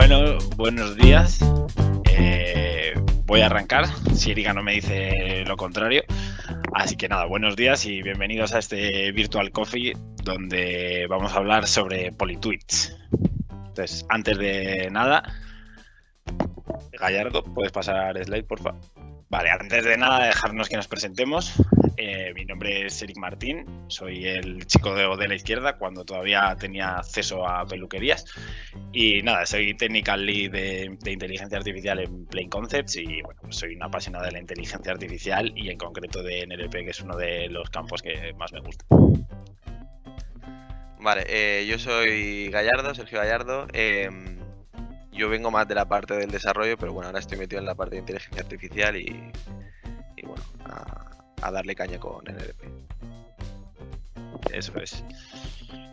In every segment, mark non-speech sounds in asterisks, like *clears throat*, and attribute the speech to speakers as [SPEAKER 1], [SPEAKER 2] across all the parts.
[SPEAKER 1] Bueno, buenos días. Eh, voy a arrancar, si Erika no me dice lo contrario. Así que nada, buenos días y bienvenidos a este Virtual Coffee donde vamos a hablar sobre Politweets. Entonces, antes de nada, Gallardo, puedes pasar slide, por favor. Vale, antes de nada, dejarnos que nos presentemos. Eh, mi nombre es Eric Martín, soy el chico de, de, la izquierda cuando todavía tenía acceso a peluquerías. Y nada, soy Technical Lead de, de Inteligencia Artificial en Plain Concepts y bueno, pues soy una apasionada de la inteligencia artificial y en concreto de NLP, que es uno de los campos que más me gusta.
[SPEAKER 2] Vale, eh, yo soy Gallardo, Sergio Gallardo. Eh, yo vengo más de la parte del desarrollo, pero bueno, ahora estoy metido en la parte de inteligencia artificial y, y bueno, a, a, darle caña con NLP.
[SPEAKER 1] Eso es.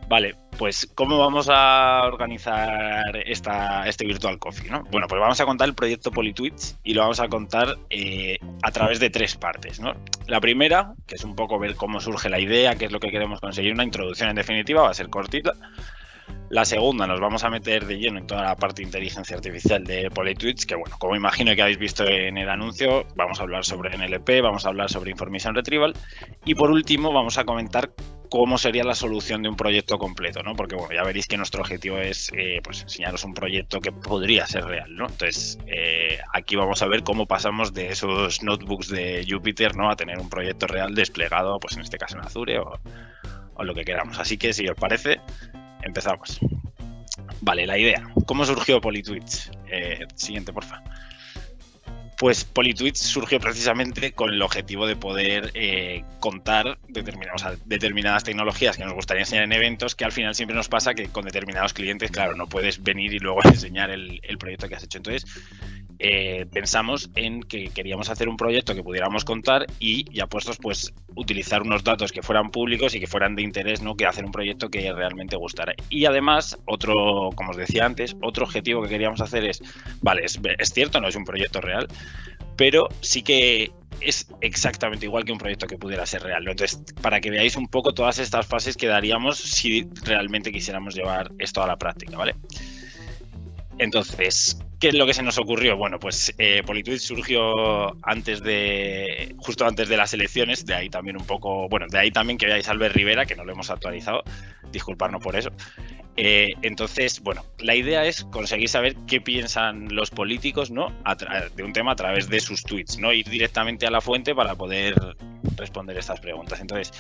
[SPEAKER 1] Vale, pues ¿cómo vamos a organizar esta, este Virtual Coffee? ¿no? Bueno, pues vamos a contar el proyecto Politweets y lo vamos a contar eh, a través de tres partes. ¿no? La primera, que es un poco ver cómo surge la idea, qué es lo que queremos conseguir, una introducción en definitiva, va a ser cortita. La segunda, nos vamos a meter de lleno en toda la parte de inteligencia artificial de Politweets, que bueno, como imagino que habéis visto en el anuncio, vamos a hablar sobre NLP, vamos a hablar sobre Information Retrieval y por último vamos a comentar cómo sería la solución de un proyecto completo, ¿no? Porque bueno, ya veréis que nuestro objetivo es eh, pues enseñaros un proyecto que podría ser real, ¿no? Entonces, eh, aquí vamos a ver cómo pasamos de esos notebooks de Jupyter, ¿no? A tener un proyecto real desplegado, pues en este caso en Azure o, o lo que queramos. Así que si os parece, empezamos. Vale, la idea. ¿Cómo surgió Politweets? Eh, siguiente, porfa. Pues Politweets surgió precisamente con el objetivo de poder eh, contar determinadas, tecnologías que nos gustaría enseñar en eventos, que al final siempre nos pasa que con determinados clientes, claro, no puedes venir y luego *laughs* enseñar el, el proyecto que has hecho. Entonces, eh, pensamos en que queríamos hacer un proyecto que pudiéramos contar y ya puestos pues utilizar unos datos que fueran públicos y que fueran de interés, ¿no? Que hacer un proyecto que realmente gustara. Y además, otro, como os decía antes, otro objetivo que queríamos hacer es, vale, es, cierto, no es un proyecto real, pero sí que es exactamente igual que un proyecto que pudiera ser real. Entonces, para que veáis un poco todas estas fases que daríamos si realmente quisiéramos llevar esto a la práctica, ¿vale? Entonces, ¿qué es lo que se nos ocurrió? Bueno, pues eh, surgió antes de, justo antes de las elecciones, de ahí también un poco, bueno, de ahí también que veáis Albert Rivera, que no lo hemos actualizado, disculparnos por eso. Eh, entonces, bueno, la idea es conseguir saber qué piensan los políticos, ¿no? de un tema a través de sus tweets, ¿no? Ir directamente a la fuente para poder responder estas preguntas. Entonces,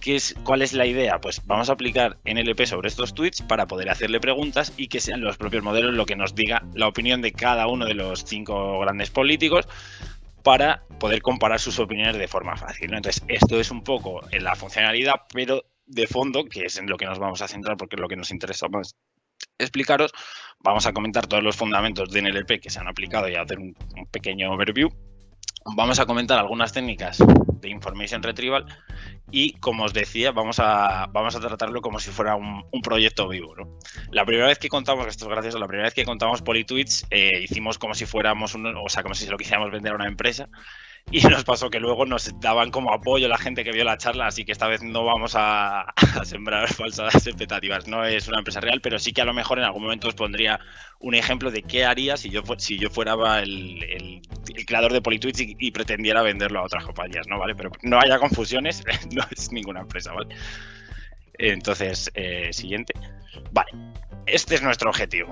[SPEAKER 1] ¿qué es, ¿cuál es la idea? Pues vamos a aplicar NLP sobre estos tweets para poder hacerle preguntas y que sean los propios modelos lo que nos diga la opinión de cada uno de los cinco grandes políticos para poder comparar sus opiniones de forma fácil. Entonces, esto es un poco en la funcionalidad, pero de fondo, que es en lo que nos vamos a centrar porque es lo que nos interesa más explicaros, vamos a comentar todos los fundamentos de NLP que se han aplicado y a hacer un pequeño overview. Vamos a comentar algunas técnicas de Information Retrieval y, como os decía, vamos a, vamos a tratarlo como si fuera un, un proyecto vivo. ¿no? La primera vez que contamos, esto es gracioso, la primera vez que contamos Politweets, eh, hicimos como si fuéramos, un, o sea, como si se lo quisiéramos vender a una empresa y nos pasó que luego nos daban como apoyo la gente que vio la charla, así que esta vez no vamos a, *laughs* sembrar *laughs* falsas expectativas. No es una empresa real, pero sí que a lo mejor en algún momento os pondría un ejemplo de qué haría si yo, si yo fuera el, el, creador de Politweets y, y, pretendiera venderlo a otras compañías, ¿no? ¿Vale? Pero no haya confusiones, *laughs* no es ninguna empresa, ¿vale? Entonces, eh, siguiente. Vale, este es nuestro objetivo.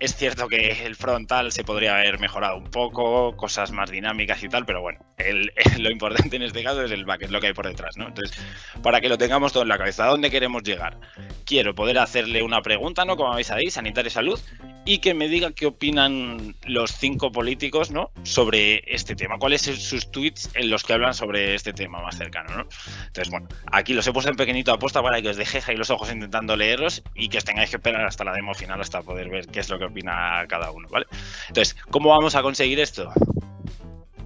[SPEAKER 1] Es cierto que el frontal se podría haber mejorado un poco, cosas más dinámicas y tal, pero bueno, *laughs* lo importante en este caso es el back, es lo que hay por detrás, ¿no? Entonces, para que lo tengamos todo en la cabeza, ¿a dónde queremos llegar? Quiero poder hacerle una pregunta, ¿no? Como veis ahí, y salud, y que me diga qué opinan los cinco políticos, ¿no? Sobre este tema. ¿Cuáles son sus tweets en los que hablan sobre este tema más cercano, ¿no? Entonces, bueno, aquí los he puesto en pequeñito aposta para que os dejéis ahí los ojos intentando leerlos y que os tengáis que esperar hasta la demo final hasta poder ver qué es lo que opina cada uno, ¿vale? Entonces, ¿cómo vamos a conseguir esto?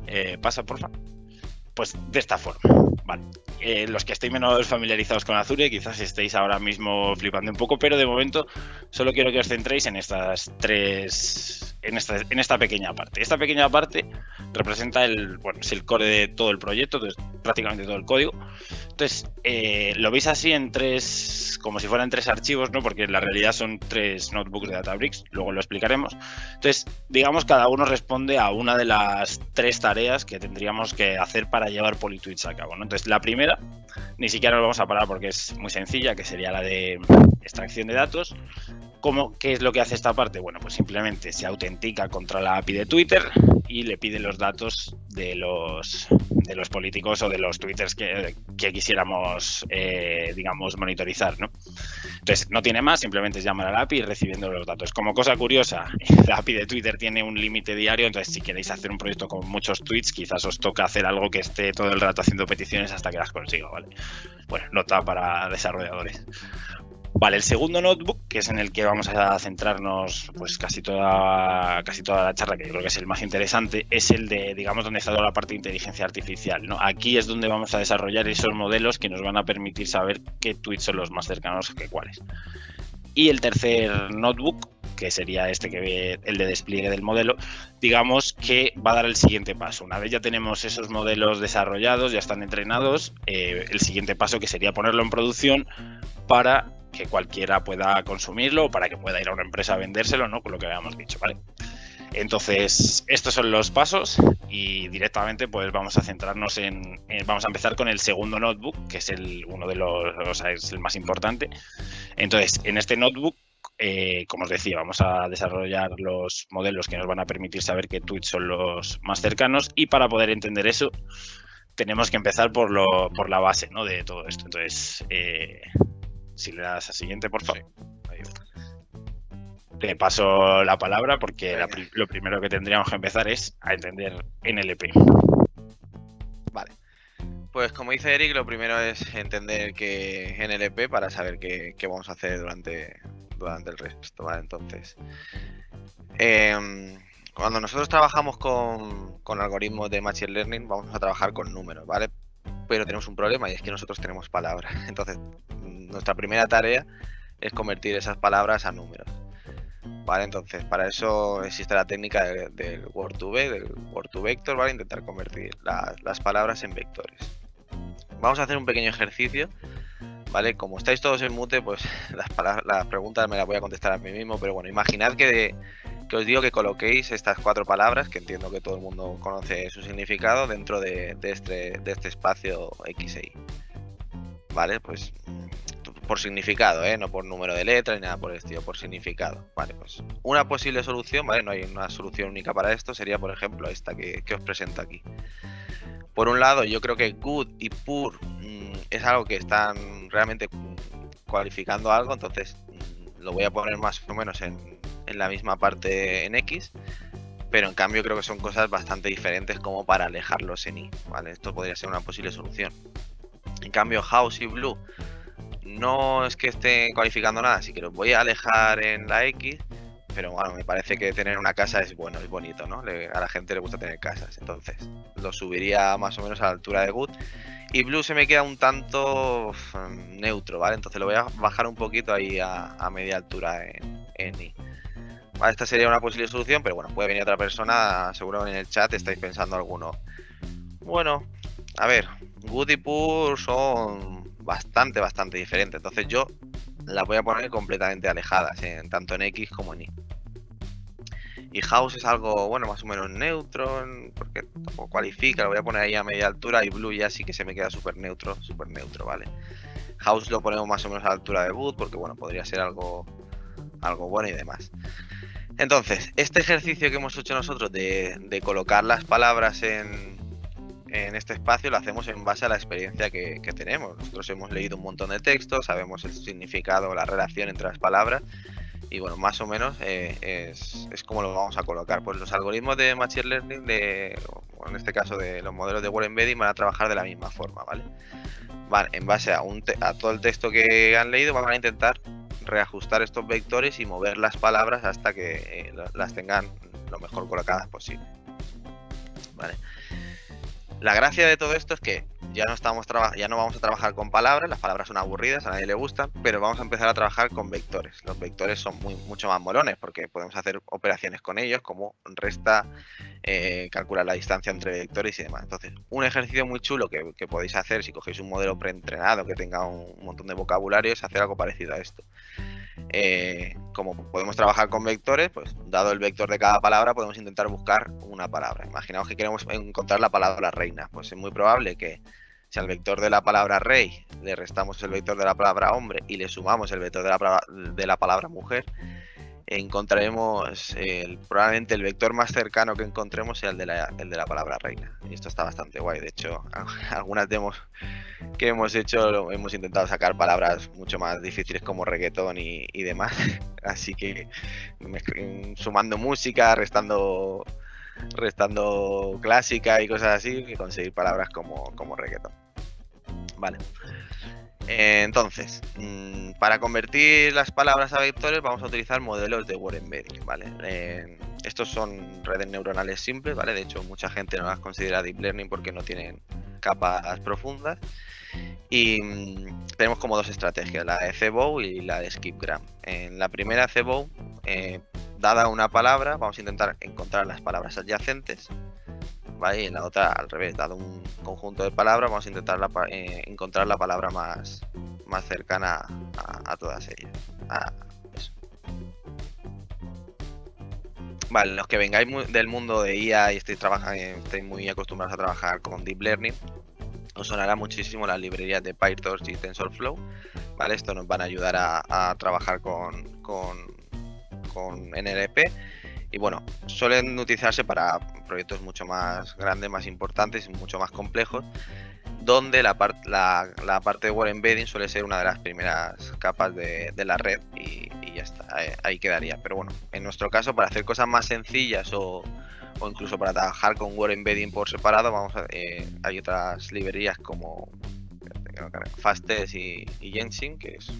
[SPEAKER 1] Eh, pasa, por favor. Pues de esta forma. Eh, los que estéis menos familiarizados con Azure quizás estéis ahora mismo flipando un poco, pero de momento solo quiero que os centréis en estas tres en esta, en esta pequeña parte. Esta pequeña parte representa el, bueno, es el core de todo el proyecto, prácticamente todo el código. Entonces, eh, lo veis así en tres, como si fueran tres archivos, ¿no? Porque en la realidad son tres notebooks de Databricks, luego lo explicaremos. Entonces, digamos, cada uno responde a una de las tres tareas que tendríamos que hacer para llevar Politweets a cabo. Entonces, la primera, ni siquiera nos vamos a parar porque es muy sencilla, que sería la de extracción de datos. ¿Cómo, ¿Qué es lo que hace esta parte? Bueno, pues simplemente se autentica contra la API de Twitter y le pide los datos de los, de los políticos o de los twitters que, quisiéramos, eh, digamos, monitorizar, ¿no? Entonces, no tiene más, simplemente es llamar a la API recibiendo los datos. Como cosa curiosa, *laughs* la API de Twitter tiene un límite diario, entonces si queréis hacer un proyecto con muchos tweets, quizás os toca hacer algo que esté todo el rato haciendo peticiones hasta que las consiga, ¿vale? Bueno, nota para desarrolladores. Vale, el segundo notebook, que es en el que vamos a centrarnos pues casi toda, casi toda la charla, que yo creo que es el más interesante, es el de, digamos, donde está toda la parte de inteligencia artificial. ¿no? Aquí es donde vamos a desarrollar esos modelos que nos van a permitir saber qué tweets son los más cercanos que cuáles. Y el tercer notebook, que sería este que ve el de despliegue del modelo, digamos que va a dar el siguiente paso. Una vez ya tenemos esos modelos desarrollados, ya están entrenados, eh, el siguiente paso que sería ponerlo en producción para que cualquiera pueda consumirlo o para que pueda ir a una empresa a vendérselo, ¿no? Con lo que habíamos dicho, ¿vale? Entonces, estos son los pasos y directamente pues vamos a centrarnos en, vamos a empezar con el segundo notebook, que es el uno de los, es el más importante. Entonces, en este notebook eh, como os decía, vamos a desarrollar los modelos que nos van a permitir saber qué tweets son los más cercanos y para poder entender eso tenemos que empezar por, lo, por la base ¿no? de todo esto. Entonces, eh, si le das a siguiente, por favor. Te paso la palabra porque lo primero que tendríamos que empezar es a entender NLP.
[SPEAKER 2] Vale. Pues como dice Eric, lo primero es entender que NLP para saber qué, vamos a hacer durante, durante el resto, ¿vale? Entonces, em, cuando nosotros trabajamos con, con, algoritmos de Machine Learning, vamos a trabajar con números, ¿vale? Pero tenemos un problema y es que nosotros tenemos palabras. *laughs* Entonces, nuestra primera tarea es convertir esas palabras a números. ¿Vale? Entonces, para eso existe la técnica del, Word 2 V, del Word to Vector, ¿vale? Intentar convertir las palabras en vectores. Vamos a hacer un pequeño ejercicio, ¿vale? Como estáis todos en mute, pues *laughs* las, las preguntas me las voy a contestar a mí mismo, pero bueno, imaginad que, que, os digo que coloquéis estas cuatro palabras, que entiendo que todo el mundo conoce su significado, dentro de, este, este espacio X e. ¿Vale? Pues por significado, ¿eh? no por número de letras ni nada por el estilo, por significado. Vale, pues una posible solución, ¿vale? No hay una solución única para esto, sería por ejemplo esta que, os presento aquí. Por un lado, yo creo que good y poor mm, es algo que están realmente cualificando algo, entonces mm, lo voy a poner más o menos en, en la misma parte en X, pero en cambio creo que son cosas bastante diferentes como para alejarlos en Y, ¿vale? Esto podría ser una posible solución. En cambio, house y blue no es que esté cualificando nada, así que los voy a alejar en la X, pero bueno, me parece que tener una casa es bueno, es bonito, ¿no? a la gente le gusta tener casas, entonces lo subiría más o menos a la altura de Good. Y Blue se me queda un tanto neutro, ¿vale? Entonces lo voy a bajar un poquito ahí a, media altura en, en I. Vale, esta sería una posible solución, pero bueno, puede venir otra persona, seguro en el chat estáis pensando alguno. Bueno, a ver, Good y Pur son bastante, bastante diferente. Entonces yo las voy a poner completamente alejadas, en, tanto en X como en Y. Y House es algo, bueno, más o menos neutro, porque tampoco cualifica, lo voy a poner ahí a media altura y Blue ya sí que se me queda súper neutro, súper neutro, ¿vale? House lo ponemos más o menos a la altura de Boot, porque bueno, podría ser algo, algo bueno y demás. Entonces, este ejercicio que hemos hecho nosotros de colocar las palabras en, en este espacio lo hacemos en base a la experiencia que, tenemos. Nosotros hemos leído un montón de textos, sabemos el significado, la relación entre las palabras y bueno, más o menos eh, es, como lo vamos a colocar. Pues los algoritmos de Machine Learning, de, en este caso de los modelos de Word Embedding, van a trabajar de la misma forma, ¿vale? Van en base a, un a todo el texto que han leído, van a intentar reajustar estos vectores y mover las palabras hasta que eh, las tengan lo mejor colocadas posible. ¿Vale? La gracia de todo esto es que ya no estamos ya no vamos a trabajar con palabras, las palabras son aburridas, a nadie le gustan, pero vamos a empezar a trabajar con vectores. Los vectores son muy, mucho más molones porque podemos hacer operaciones con ellos como resta, eh, calcular la distancia entre vectores y demás. Entonces, un ejercicio muy chulo que, podéis hacer si cogéis un modelo preentrenado que tenga un, montón de vocabulario es hacer algo parecido a esto. Eh, como podemos trabajar con vectores, pues dado el vector de cada palabra, podemos intentar buscar una palabra. Imaginaos que queremos encontrar la palabra reina, pues es muy probable que si al vector de la palabra rey le restamos el vector de la palabra hombre y le sumamos el vector de la palabra, de la palabra mujer, encontraremos probablemente el vector más cercano que encontremos sea el de, la, el de la palabra reina. Y esto está bastante guay. De hecho, *laughs* algunas demos que hemos hecho hemos intentado sacar palabras mucho más difíciles como reggaetón y, demás. *laughs* Así que sumando música, restando restando clásica y cosas así, que conseguir palabras como, como reggaeton. Vale. Eh, entonces, mm, para convertir las palabras a vectores vamos a utilizar modelos de word embedding, ¿vale? Eh, estos son redes neuronales simples, ¿vale? De hecho, mucha gente no las considera deep learning porque no tienen capas profundas. Y mm, tenemos como dos estrategias, la de CBOW y la de SkipGram. En la primera CBOW, eh, dada una palabra, vamos a intentar encontrar las palabras adyacentes. ¿Vale? Y en la otra al revés, dado un conjunto de palabras, vamos a intentar eh, encontrar la palabra más, más cercana a, todas ellas. Vale, los que vengáis del mundo de IA y estéis, trabajando, estéis muy acostumbrados a trabajar con Deep Learning, os sonará muchísimo las librerías de PyTorch y TensorFlow. ¿vale? Esto nos van a ayudar a, trabajar con, con, NLP. Y bueno, suelen utilizarse para proyectos mucho más grandes, más importantes y mucho más complejos, donde la, la, parte de Word Embedding suele ser una de las primeras capas de, la red y, ya está, ahí quedaría. Pero bueno, en nuestro caso, para hacer cosas más sencillas o, o incluso para trabajar con Word Embedding por separado, vamos a, eh, hay otras librerías como Fastest y, y Genshin, que es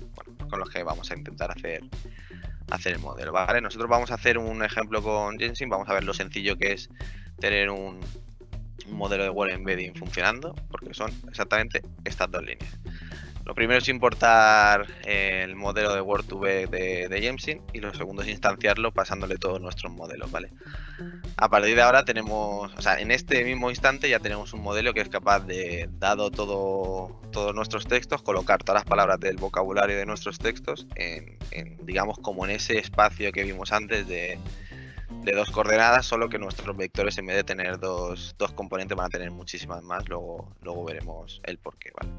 [SPEAKER 2] con los que vamos a intentar hacer hacer el modelo, ¿vale? Nosotros vamos a hacer un ejemplo con Genshin, vamos a ver lo sencillo que es tener un, un modelo de Word Embedding funcionando, porque son exactamente estas dos líneas. Lo primero es importar el modelo de Word2V de, de y lo segundo es instanciarlo pasándole todos nuestros modelos. A partir de ahora tenemos, o sea, en este mismo instante ya tenemos un modelo que es capaz de, dado todo, todos nuestros textos, colocar todas las palabras del vocabulario de nuestros textos en, digamos, como en ese espacio que vimos antes de, dos coordenadas, solo que nuestros vectores en vez de tener dos, dos componentes van a tener muchísimas más, luego, luego veremos el porqué, ¿vale?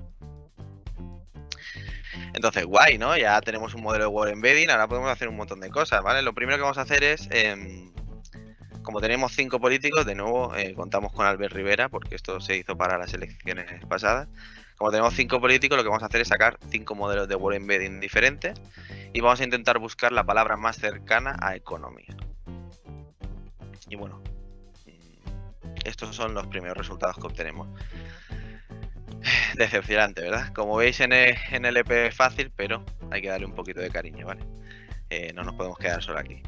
[SPEAKER 2] Entonces, guay, ¿no? Ya tenemos un modelo de Word Embedding, ahora podemos hacer un montón de cosas, ¿vale? Lo primero que vamos a hacer es, em, como tenemos cinco políticos, de nuevo eh, contamos con Albert Rivera, porque esto se hizo para las elecciones pasadas. Como tenemos cinco políticos, lo que vamos a hacer es sacar cinco modelos de Word Embedding diferentes y vamos a intentar buscar la palabra más cercana a economía. Y bueno, mm, estos son los primeros resultados que obtenemos. *laughs* Decepcionante, ¿verdad? Como veis en el, EP es fácil, pero hay que darle un poquito de cariño, ¿vale? Eh, no nos podemos quedar solo aquí.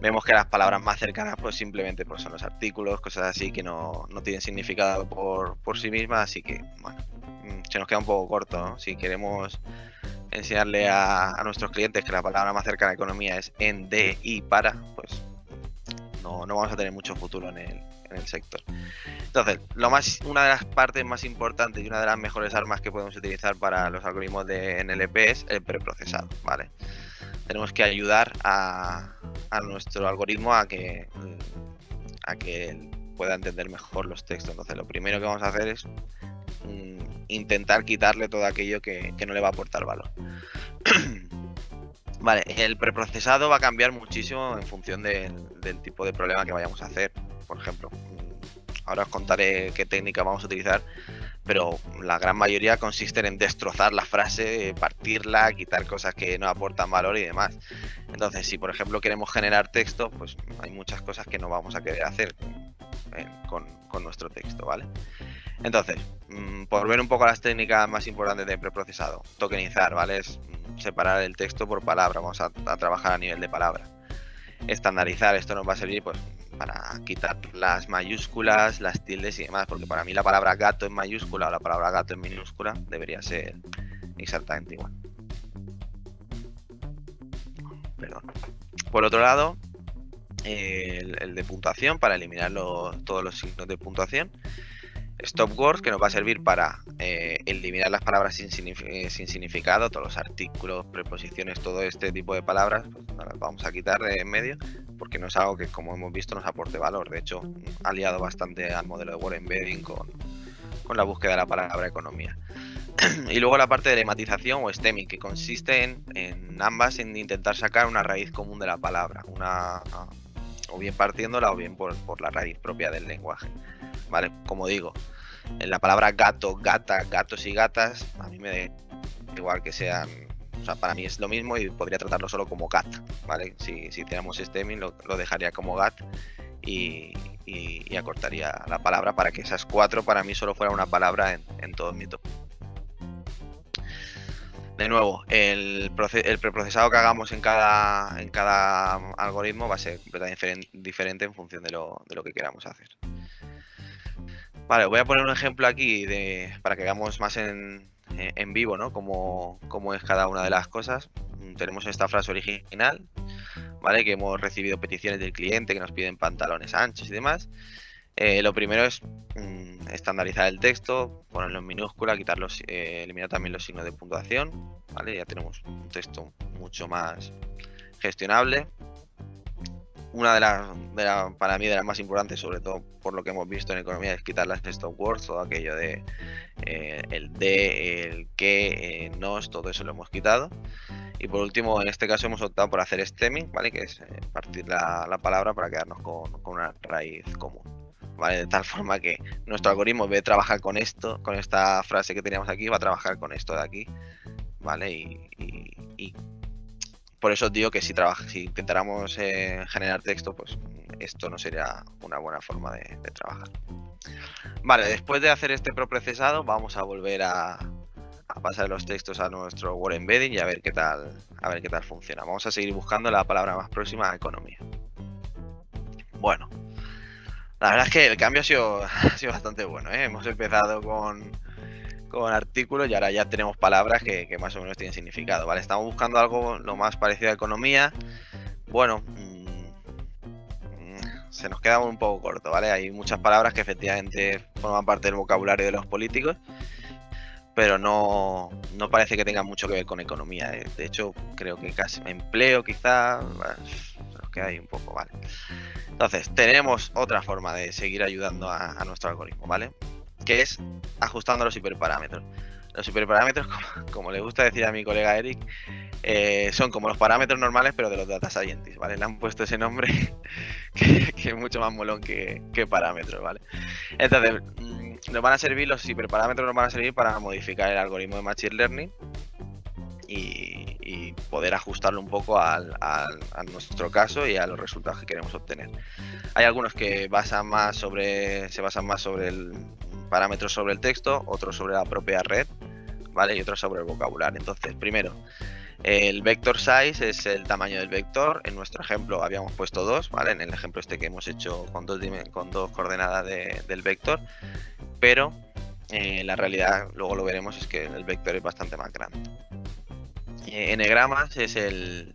[SPEAKER 2] Vemos que las palabras más cercanas pues simplemente pues, son los artículos, cosas así que no, tienen significado por, sí mismas, así que bueno, mm, se nos queda un poco corto, ¿no? Si queremos enseñarle a, nuestros clientes que la palabra más cercana a economía es en, de y para, pues no, no vamos a tener mucho futuro en el, en el sector. Entonces, lo más, una de las partes más importantes y una de las mejores armas que podemos utilizar para los algoritmos de NLP es el preprocesado, ¿vale? Tenemos que ayudar a, nuestro algoritmo a que, a que pueda entender mejor los textos. Entonces, lo primero que vamos a hacer es mm, intentar quitarle todo aquello que, no le va a aportar valor. *clears throat* Vale, el preprocesado va a cambiar muchísimo en función del tipo de problema que vayamos a hacer por ejemplo. Ahora os contaré qué técnica vamos a utilizar, pero la gran mayoría consisten en destrozar la frase, partirla, quitar cosas que no aportan valor y demás. Entonces, si por ejemplo queremos generar texto, pues hay muchas cosas que no vamos a querer hacer eh, con, nuestro texto, ¿vale? Entonces, mm, por ver un poco las técnicas más importantes de preprocesado, tokenizar, ¿vale? Es mm, separar el texto por palabra, vamos a trabajar a nivel de palabra. Estandarizar, esto nos va a servir pues para quitar las mayúsculas, las tildes y demás, porque para mí la palabra gato en mayúscula o la palabra gato en minúscula debería ser exactamente igual. Perdón. Por otro lado, el, de puntuación para eliminar todos los signos de puntuación. Stop words que nos va a servir para eh, eliminar las palabras sin, significado, todos los artículos, preposiciones, todo este tipo de palabras, pues, las vamos a quitar de en medio porque no es algo que como hemos visto nos aporte valor. De hecho, ha liado bastante al modelo de word embedding con, con la búsqueda de la palabra economía. *clears throat* y luego la parte de lematización o stemming, que consiste en, en, ambas en intentar sacar una raíz común de la palabra, una o bien partiéndola o bien por, por la raíz propia del lenguaje. ¿Vale? Como digo, en la palabra gato, gata, gatos y gatas, a mí me da igual que sean. O sea, para mí es lo mismo y podría tratarlo solo como gat, ¿vale? Si, si hiciéramos stemming lo, lo dejaría como gat y, y, acortaría la palabra para que esas cuatro para mí solo fuera una palabra en, en todo mi top. De nuevo, el, el, preprocesado que hagamos en cada, en cada algoritmo va a ser completamente diferente en función de lo, de lo que queramos hacer. Vale, voy a poner un ejemplo aquí de, para que veamos más en, en vivo, ¿no? Cómo, cómo, es cada una de las cosas. Tenemos esta frase original, ¿vale? Que hemos recibido peticiones del cliente que nos piden pantalones anchos y demás. Eh, lo primero es mm, estandarizar el texto, ponerlo en minúscula, quitarlos, eh, eliminar también los signos de puntuación, ¿vale? Ya tenemos un texto mucho más gestionable. Una de las, para mí, de las más importantes, sobre todo por lo que hemos visto en economía, es quitar las stop words, todo aquello de eh, el de, el que, nos, todo eso lo hemos quitado. Y por último, en este caso hemos optado por hacer stemming, ¿vale? Que es partir la, palabra para quedarnos con una raíz común. De tal forma que nuestro algoritmo, de trabajar con esto, con esta frase que teníamos aquí, va a trabajar con esto de aquí, ¿vale? Y, por eso digo que si, si intentáramos eh, generar texto, pues esto no sería una buena forma de, trabajar. Vale, después de hacer este procesado, vamos a volver a, pasar los textos a nuestro Word Embedding y a ver qué tal, a ver qué tal funciona. Vamos a seguir buscando la palabra más próxima a economía. Bueno, la verdad es que el cambio ha sido, *laughs* sido bastante bueno. ¿eh? Hemos empezado con, con artículos y ahora ya tenemos palabras que, más o menos tienen significado. ¿vale? Estamos buscando algo lo más parecido a economía. Bueno, mm, se nos queda un poco corto, ¿vale? Hay muchas palabras que efectivamente forman parte del vocabulario de los políticos, pero no, no parece que tengan mucho que ver con economía. De hecho, creo que casi empleo quizá se nos queda ahí un poco, ¿vale? Entonces, tenemos otra forma de seguir ayudando a, nuestro algoritmo, ¿vale? Que es ajustando los hiperparámetros. Los hiperparámetros, *laughs* como, le gusta decir a mi colega Eric, eh, son como los parámetros normales, pero de los data scientists, ¿vale? Le han puesto ese nombre *laughs* que, es mucho más molón que, parámetros, ¿vale? Entonces, mm, nos van a servir, los hiperparámetros nos van a servir para modificar el algoritmo de Machine Learning y, poder ajustarlo un poco al, a nuestro caso y a los resultados que queremos obtener. Hay algunos que basan más sobre, se basan más sobre el parámetro sobre el texto, otros sobre la propia red, ¿vale? Y otros sobre el vocabulario. Entonces, primero, el vector size es el tamaño del vector. En nuestro ejemplo habíamos puesto dos, ¿vale? En el ejemplo este que hemos hecho con dos, con dos coordenadas del vector. Pero eh, la realidad, luego lo veremos, es que el vector es bastante más grande. Eh, enegramas es el...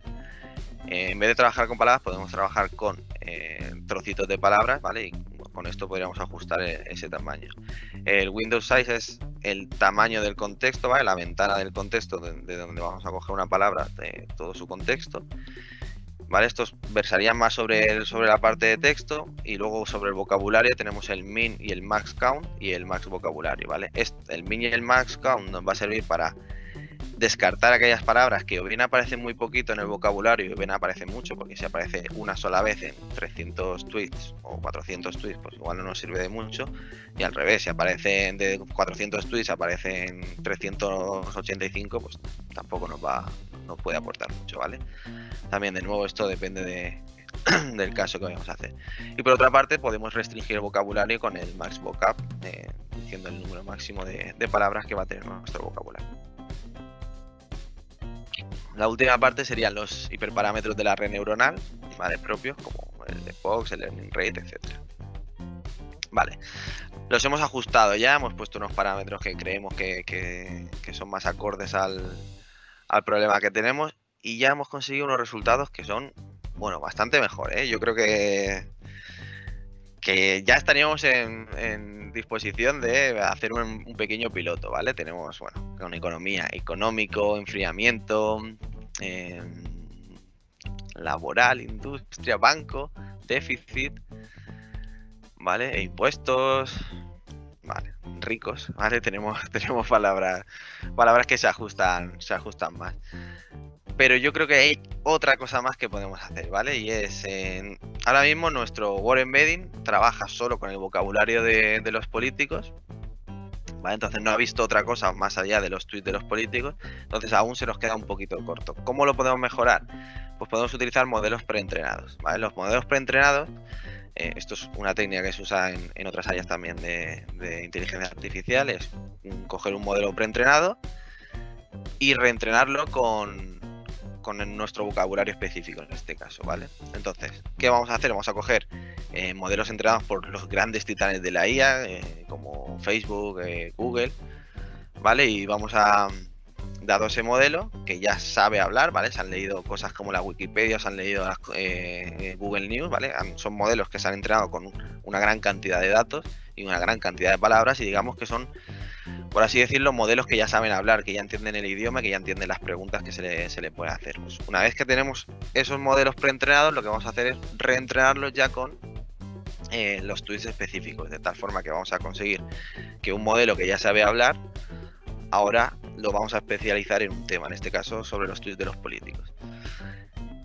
[SPEAKER 2] Eh, en vez de trabajar con palabras, podemos trabajar con eh, trocitos de palabras, ¿vale? Y con esto podríamos ajustar ese tamaño. El Windows Size es el tamaño del contexto, ¿vale? La ventana del contexto de, donde vamos a coger una palabra, de todo su contexto. ¿Vale? Estos versarían más sobre, sobre la parte de texto y luego sobre el vocabulario tenemos el min y el max count y el max vocabulario, ¿vale? Este, el min y el max count nos va a servir para descartar aquellas palabras que o bien aparecen muy poquito en el vocabulario o bien aparecen mucho, porque si aparece una sola vez en 300 tweets o 400 tweets, pues igual no nos sirve de mucho. Y al revés, si aparecen de 400 tweets, aparecen 385, pues tampoco nos va, nos puede aportar mucho, ¿vale? También de nuevo esto depende de, *clears throat* del caso que vayamos a hacer. Y por otra parte, podemos restringir el vocabulario con el max vocab, eh, diciendo el número máximo de palabras que va a tener nuestro vocabulario. La última parte serían los hiperparámetros de la red neuronal, ¿vale? Propios, como el de Fox, el learning rate, etcétera. Vale, los hemos ajustado ya, hemos puesto unos parámetros que creemos que, son más acordes al, problema que tenemos y ya hemos conseguido unos resultados que son, bueno, bastante mejores. ¿eh? Yo creo que, que ya estaríamos en, disposición de hacer un, pequeño piloto, ¿vale? Tenemos, bueno, una economía, económico, enfriamiento, em, laboral, industria, banco, déficit, ¿vale? E impuestos, ¿vale? Ricos, ¿vale? *laughs* Tenemos, tenemos palabras, palabras que se ajustan, se ajustan más. Pero yo creo que hay otra cosa más que podemos hacer, ¿vale? Y es, ahora mismo nuestro Word Embedding trabaja solo con el vocabulario de, de los políticos, ¿Vale? Entonces no ha visto otra cosa más allá de los tweets de los políticos, entonces aún se nos queda un poquito corto. ¿Cómo lo podemos mejorar? Pues podemos utilizar modelos preentrenados, ¿vale? Los modelos preentrenados eh, esto es una técnica que se usa en, otras áreas también de, inteligencia artificial, es coger un modelo preentrenado y reentrenarlo con, nuestro vocabulario específico en este caso, ¿vale? Entonces, ¿qué vamos a hacer? Vamos a coger eh, modelos entrenados por los grandes titanes de la IA, eh, como Facebook, Google, ¿vale? Y vamos a, dado ese modelo, que ya sabe hablar, ¿vale? Se han leído cosas como la Wikipedia, se han leído eh, Google News, ¿vale? Son modelos que se han entrenado con una gran cantidad de datos y una gran cantidad de palabras y digamos que son, por así decirlo, modelos que ya saben hablar, que ya entienden el idioma, que ya entienden las preguntas que se le, se puede hacer. Pues una vez que tenemos esos modelos preentrenados, lo que vamos a hacer es reentrenarlos ya con eh, los tweets específicos, de tal forma que vamos a conseguir que un modelo que ya sabe hablar, ahora lo vamos a especializar en un tema, en este caso sobre los tweets de los políticos.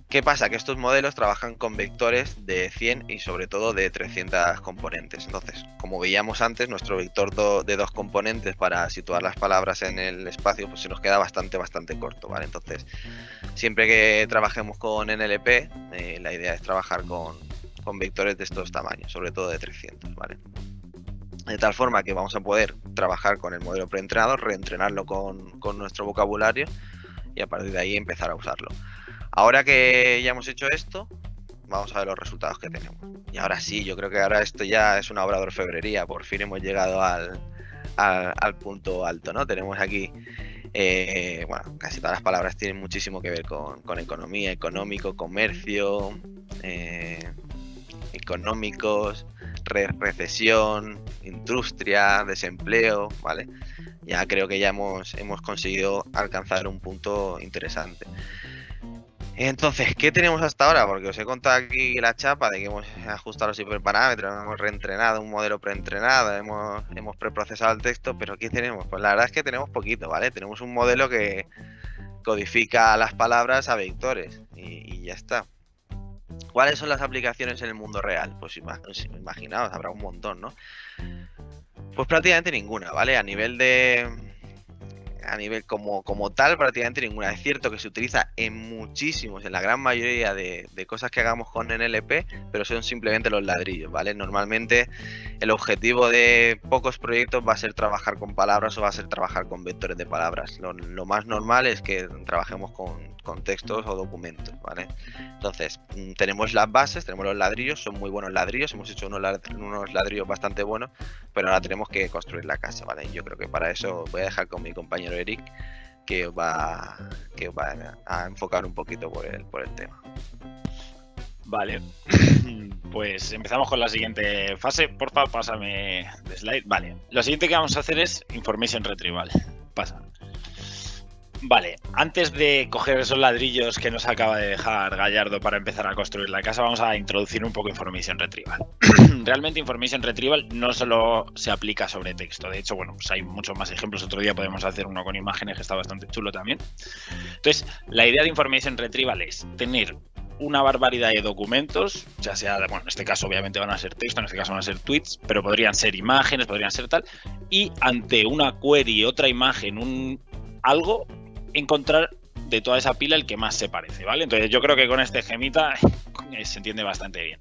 [SPEAKER 2] ¿Qué pasa? Que estos modelos trabajan con vectores de 100 y sobre todo de 300 componentes. Entonces, como veíamos antes, nuestro vector de dos componentes para situar las palabras en el espacio pues se nos queda bastante, bastante corto, ¿vale? Entonces, siempre que trabajemos con NLP, eh, la idea es trabajar con, con vectores de estos tamaños, sobre todo de 300, ¿vale? de tal forma que vamos a poder trabajar con el modelo preentrenado, reentrenarlo con, nuestro vocabulario y a partir de ahí empezar a usarlo. Ahora que ya hemos hecho esto, vamos a ver los resultados que tenemos. Y ahora sí, yo creo que ahora esto ya es una obra de orfebrería, por fin hemos llegado al, punto alto, ¿no? Tenemos aquí, eh, bueno, casi todas las palabras tienen muchísimo que ver con, economía, económico, comercio, eh, económicos, recesión, industria, desempleo, ¿vale? Ya creo que ya hemos, hemos conseguido alcanzar un punto interesante. Entonces, ¿qué tenemos hasta ahora? Porque os he contado aquí la chapa de que hemos ajustado los hiperparámetros, hemos reentrenado un modelo preentrenado, hemos, hemos preprocesado el texto, pero ¿qué tenemos? Pues la verdad es que tenemos poquito, ¿vale? Tenemos un modelo que codifica las palabras a vectores y ya está. ¿Cuáles son las aplicaciones en el mundo real? Pues imaginaos, habrá un montón, ¿no? Pues prácticamente ninguna, ¿vale? A nivel de, a nivel como, como tal, prácticamente ninguna. Es cierto que se utiliza en muchísimos, en la gran mayoría de, cosas que hagamos con NLP, pero son simplemente los ladrillos, ¿vale? Normalmente el objetivo de pocos proyectos va a ser trabajar con palabras o va a ser trabajar con vectores de palabras. Lo, más normal es que trabajemos con, con, textos o documentos, ¿vale? Entonces, mm, tenemos las bases, tenemos los ladrillos, son muy buenos ladrillos, hemos hecho unos ladrillos bastante buenos, pero ahora tenemos que construir la casa, ¿vale? Yo creo que para eso voy a dejar con mi compañero Eric que va, que va a enfocar un poquito por el, por el tema.
[SPEAKER 1] Vale, *laughs* pues empezamos con la siguiente fase. Porfa, pásame de slide. Vale, lo siguiente que vamos a hacer es Information Retrieval. Pasa. Vale, antes de coger esos ladrillos que nos acaba de dejar Gallardo para empezar a construir la casa, vamos a introducir un poco Information Retrieval. *clears throat* Realmente Information Retrieval no solo se aplica sobre texto, de hecho, bueno, pues hay muchos más ejemplos. Otro día podemos hacer uno con imágenes que está bastante chulo también. Entonces, la idea de Information Retrieval es tener una barbaridad de documentos, ya sea, bueno, en este caso obviamente van a ser texto, en este caso van a ser tweets, pero podrían ser imágenes, podrían ser tal, y ante una query, otra imagen, un algo, encontrar de toda esa pila el que más se parece, ¿vale? Entonces yo creo que con este gemita *laughs* se entiende bastante bien.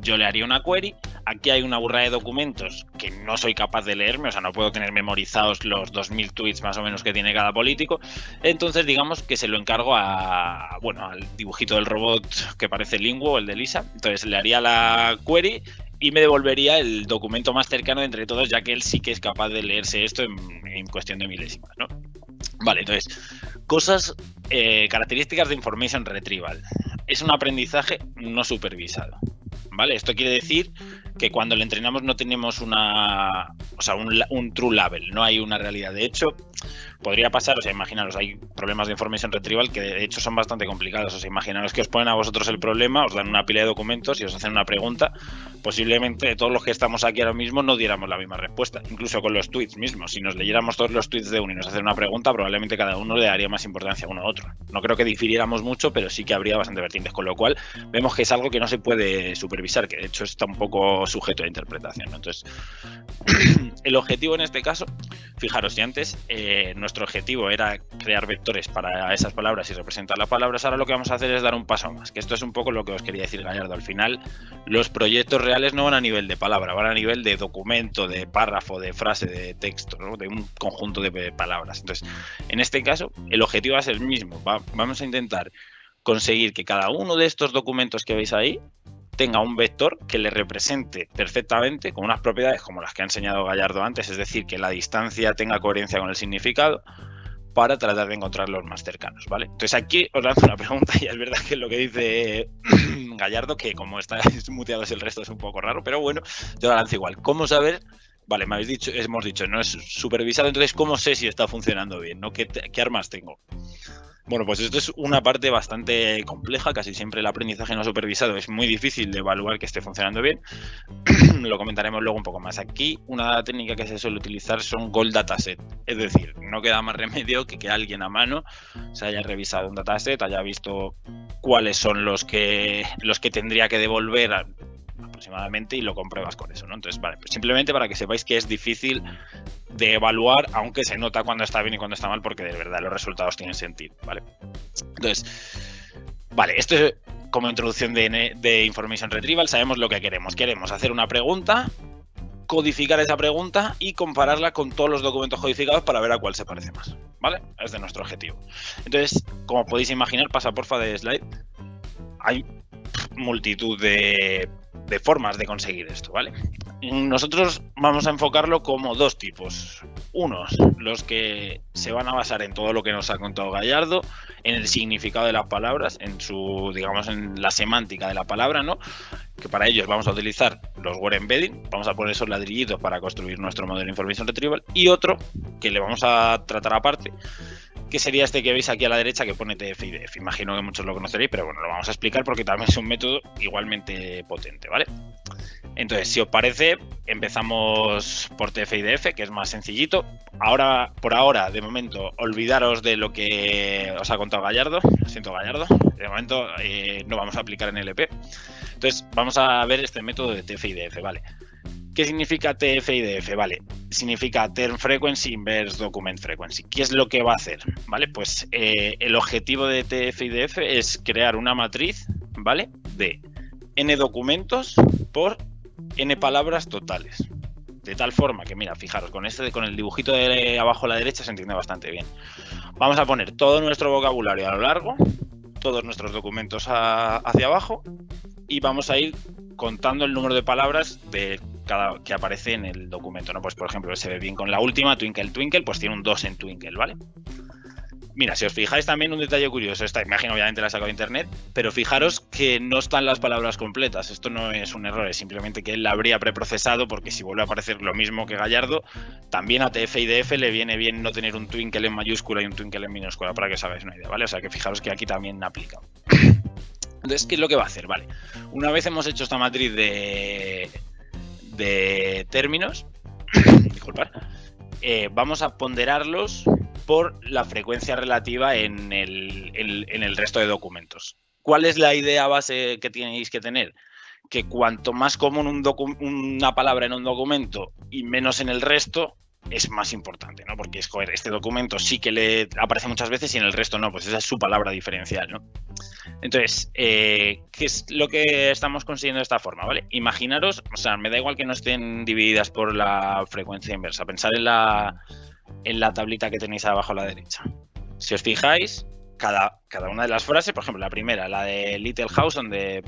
[SPEAKER 1] Yo le haría una query, aquí hay una burra de documentos que no soy capaz de leerme, o sea, no puedo tener memorizados los 2.000 tweets más o menos que tiene cada político. Entonces, digamos que se lo encargo a, bueno, al dibujito del robot que parece Linguo, el de Lisa. Entonces, le haría la query y me devolvería el documento más cercano entre todos, ya que él sí que es capaz de leerse esto en, cuestión de milésimas, ¿no? Vale, entonces, cosas, eh, características de Information Retrieval. Es un aprendizaje no supervisado. ¿Vale? Esto quiere decir que cuando le entrenamos no tenemos una, o sea, un, un, true label, no hay una realidad. De hecho, podría pasar, o sea, imaginaros, hay problemas de information retrieval que de hecho son bastante complicados. O sea, imaginaros que os ponen a vosotros el problema, os dan una pila de documentos y os hacen una pregunta. Posiblemente todos los que estamos aquí ahora mismo no diéramos la misma respuesta, incluso con los tweets mismos. Si nos leyéramos todos los tweets de uno y nos hacen una pregunta, probablemente cada uno le daría más importancia a uno a otro. No creo que difiriéramos mucho, pero sí que habría bastante vertientes, con lo cual vemos que es algo que no se puede supervisar, que de hecho está un poco sujeto a interpretación. Entonces, *clears throat* el objetivo en este caso, fijaros, si antes eh, nuestro objetivo era crear vectores para esas palabras y representar las palabras, ahora lo que vamos a hacer es dar un paso más, que esto es un poco lo que os quería decir Gallardo. Al final, los proyectos reales no van a nivel de palabra, van a nivel de documento, de párrafo, de frase, de texto, de un conjunto de palabras. Entonces, en este caso, el objetivo va a ser el mismo. vamos a intentar conseguir que cada uno de estos documentos que veis ahí tenga un vector que le represente perfectamente con unas propiedades como las que ha enseñado Gallardo antes, es decir, que la distancia tenga coherencia con el significado para tratar de encontrar los más cercanos, ¿vale? Entonces aquí os lanzo una pregunta *laughs* y es verdad que lo que dice *clears throat* Gallardo, que como está *laughs* muteados el resto es un poco raro, pero bueno, yo la lanzo igual. ¿Cómo saber Vale, me habéis dicho, hemos dicho, no es supervisado, entonces ¿cómo sé si está funcionando bien? ¿no? ¿Qué, ¿Qué, armas tengo? Bueno, pues esto es una parte bastante compleja, casi siempre el aprendizaje no supervisado es muy difícil de evaluar que esté funcionando bien. *clears throat* Lo comentaremos luego un poco más. Aquí una técnica que se suele utilizar son gold dataset, es decir, no queda más remedio que que alguien a mano se haya revisado un dataset, haya visto cuáles son los que los que tendría que devolver aproximadamente y lo compruebas con eso, ¿no? Entonces, vale, pues simplemente para que sepáis que es difícil de evaluar, aunque se nota cuando está bien y cuando está mal, porque de verdad los resultados tienen sentido, ¿vale? Entonces, vale, esto es como introducción de, de Information Retrieval, sabemos lo que queremos. Queremos hacer una pregunta, codificar esa pregunta y compararla con todos los documentos codificados para ver a cuál se parece más, ¿vale? Es de nuestro objetivo. Entonces, como podéis imaginar, pasa porfa de slide. Hay multitud de de formas de conseguir esto, ¿vale? Nosotros vamos a enfocarlo como dos tipos. Unos, los que se van a basar en todo lo que nos ha contado Gallardo, en el significado de las palabras, en su, digamos, en la semántica de la palabra, ¿no? Que para ellos vamos a utilizar los word embedding, vamos a poner esos ladrillitos para construir nuestro modelo de information retrieval, y otro que le vamos a tratar aparte, que sería este que veis aquí a la derecha que pone TF-IDF. Imagino que muchos lo conoceréis, pero bueno, lo vamos a explicar porque también es un método igualmente potente, ¿vale? Entonces, si os parece, empezamos por TF-IDF, que es más sencillito. Ahora, por ahora, de momento, olvidaros de lo que os ha contado Gallardo. Lo siento, Gallardo. De momento eh, no vamos a aplicar en LP. Entonces, vamos a ver este método de TF-IDF, ¿vale? ¿Qué significa TF-IDF? Vale, significa Term Frequency Inverse Document Frequency. ¿Qué es lo que va a hacer? Vale, pues eh, el objetivo de TF-IDF es crear una matriz, ¿vale? De n documentos por n palabras totales. De tal forma que, mira, fijaros, con este, con el dibujito de abajo a la derecha se entiende bastante bien. Vamos a poner todo nuestro vocabulario a lo largo, todos nuestros documentos hacia abajo y vamos a ir contando el número de palabras de cada, que aparece en el documento, ¿no? Pues por ejemplo, se ve bien con la última, Twinkle Twinkle, pues tiene un 2 en Twinkle, ¿vale? Mira, si os fijáis también un detalle curioso, esta imagen obviamente la he sacado de internet, pero fijaros que no están las palabras completas. Esto no es un error, es simplemente que él la habría preprocesado porque si vuelve a aparecer lo mismo que Gallardo, también a TF y DF le viene bien no tener un twinkle en mayúscula y un twinkle en minúscula, para que os hagáis una idea, ¿vale? O sea que fijaros que aquí también aplica. Entonces, ¿qué es lo que va a hacer? Vale, una vez hemos hecho esta matriz de, de términos, *laughs* disculpad, eh, vamos a ponderarlos por la frecuencia relativa en el, en el resto de documentos. ¿Cuál es la idea base que tenéis que tener? Que cuanto más común un una palabra en un documento y menos en el resto, es más importante, ¿no? Porque es, este documento sí que le aparece muchas veces y en el resto no, pues esa es su palabra diferencial, ¿no? Entonces, eh, ¿qué es lo que estamos consiguiendo de esta forma? ¿vale? Imaginaros, o sea, me da igual que no estén divididas por la frecuencia inversa. Pensar en la, en la tablita que tenéis abajo a la derecha. Si os fijáis, cada, cada una de las frases, por ejemplo, la primera, la de Little House on the